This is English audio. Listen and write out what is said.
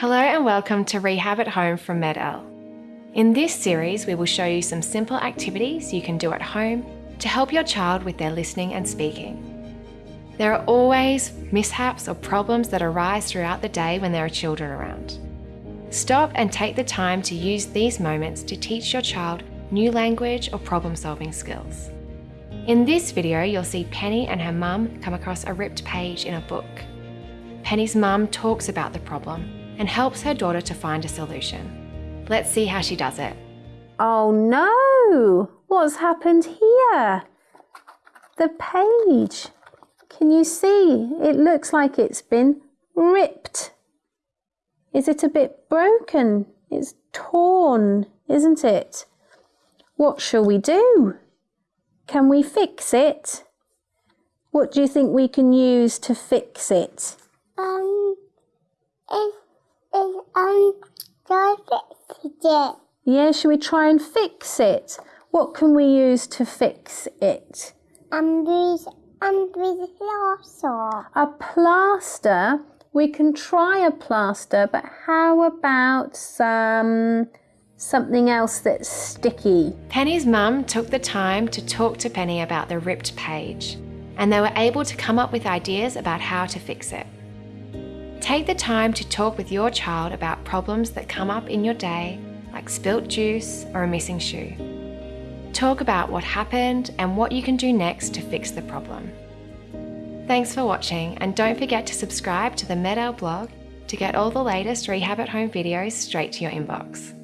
Hello and welcome to Rehab at Home from MED-EL. In this series, we will show you some simple activities you can do at home to help your child with their listening and speaking. There are always mishaps or problems that arise throughout the day when there are children around. Stop and take the time to use these moments to teach your child new language or problem solving skills. In this video, you'll see Penny and her mum come across a ripped page in a book. Penny's mum talks about the problem and helps her daughter to find a solution. Let's see how she does it. Oh no! What's happened here? The page. Can you see? It looks like it's been ripped. Is it a bit broken? It's torn, isn't it? What shall we do? Can we fix it? What do you think we can use to fix it? Um, if is um try fix it. Yeah, should we try and fix it? What can we use to fix it? Um, with um with plaster. A plaster. We can try a plaster, but how about some something else that's sticky? Penny's mum took the time to talk to Penny about the ripped page, and they were able to come up with ideas about how to fix it. Take the time to talk with your child about problems that come up in your day, like spilt juice or a missing shoe. Talk about what happened and what you can do next to fix the problem. Thanks for watching and don't forget to subscribe to the MED-EL blog to get all the latest Rehab at Home videos straight to your inbox.